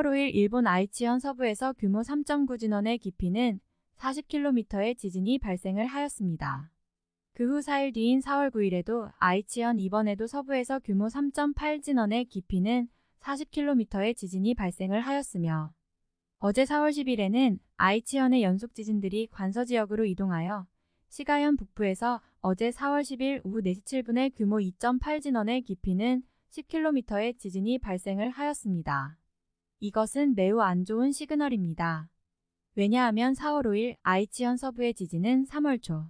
4월 5일 일본 아이치현 서부에서 규모 3.9 진원의 깊이는 40km의 지진이 발생을 하였습니다. 그 후 4일 뒤인 4월 9일에도 아이치현 이번에도 서부에서 규모 3.8 진원의 깊이는 40km의 지진이 발생을 하였으며 어제 4월 10일에는 아이치현의 연속 지진들이 관서 지역으로 이동하여 시가현 북부에서 어제 4월 10일 오후 4시 7분에 규모 2.8 진원의 깊이는 10km의 지진이 발생을 하였습니다. 이것은 매우 안 좋은 시그널입니다. 왜냐하면 4월 5일 아이치현 서부의 지진은 3월 초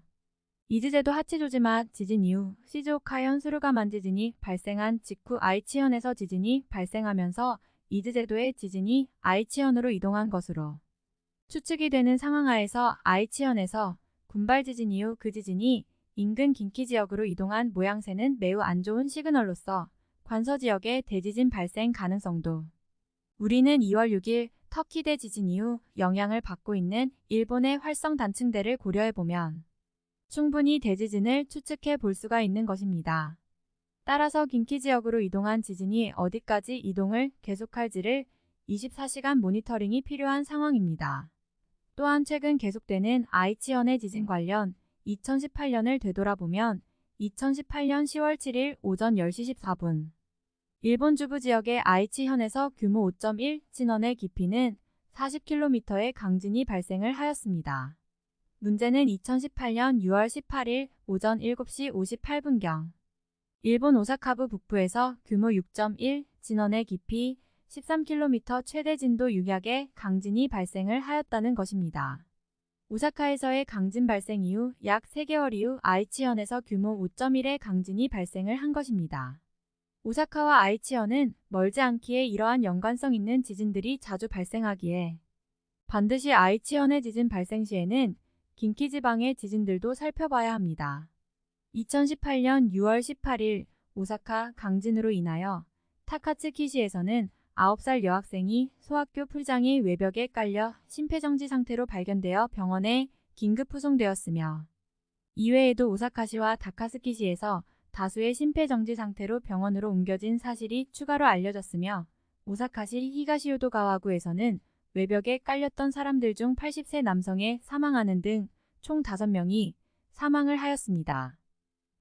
이즈제도 하치조지마 지진 이후 시즈오카현 수루가만 지진이 발생한 직후 아이치현에서 지진이 발생하면서 이즈제도의 지진이 아이치현으로 이동한 것으로 추측이 되는 상황하에서 아이치현에서 군발 지진 이후 그 지진이 인근 긴키 지역으로 이동한 모양새는 매우 안 좋은 시그널로서 관서 지역의 대지진 발생 가능성도 우리는 2월 6일 터키 대지진 이후 영향을 받고 있는 일본의 활성 단층대를 고려해보면 충분히 대지진을 추측해 볼 수가 있는 것입니다. 따라서 긴키 지역으로 이동한 지진이 어디까지 이동을 계속할지를 24시간 모니터링이 필요한 상황입니다. 또한 최근 계속되는 아이치현의 지진 관련 2018년을 되돌아보면 2018년 10월 7일 오전 10시 14분 일본 주부 지역의 아이치현에서 규모 5.1 진원의 깊이는 40km의 강진이 발생을 하였습니다. 문제는 2018년 6월 18일 오전 7시 58분경 일본 오사카부 북부에서 규모 6.1 진원의 깊이 13km 최대 진도 6약의 강진이 발생을 하였다는 것입니다. 오사카에서의 강진 발생 이후 약 3개월 이후 아이치현에서 규모 5.1의 강진이 발생을 한 것입니다. 오사카와 아이치현은 멀지 않기에 이러한 연관성 있는 지진들이 자주 발생하기에 반드시 아이치현의 지진 발생 시에는 긴키 지방의 지진들도 살펴봐야 합니다. 2018년 6월 18일 오사카 강진으로 인하여 타카츠키시에서는 9살 여학생이 소학교 풀장이 외벽에 깔려 심폐정지 상태로 발견되어 병원에 긴급 후송되었으며 이외에도 오사카시와 다카스키시에서 다수의 심폐정지 상태로 병원으로 옮겨진 사실이 추가로 알려졌으며 오사카시 히가시오도 가와구에서는 외벽에 깔렸던 사람들 중 80세 남성의 사망하는 등 총 5명이 사망을 하였습니다.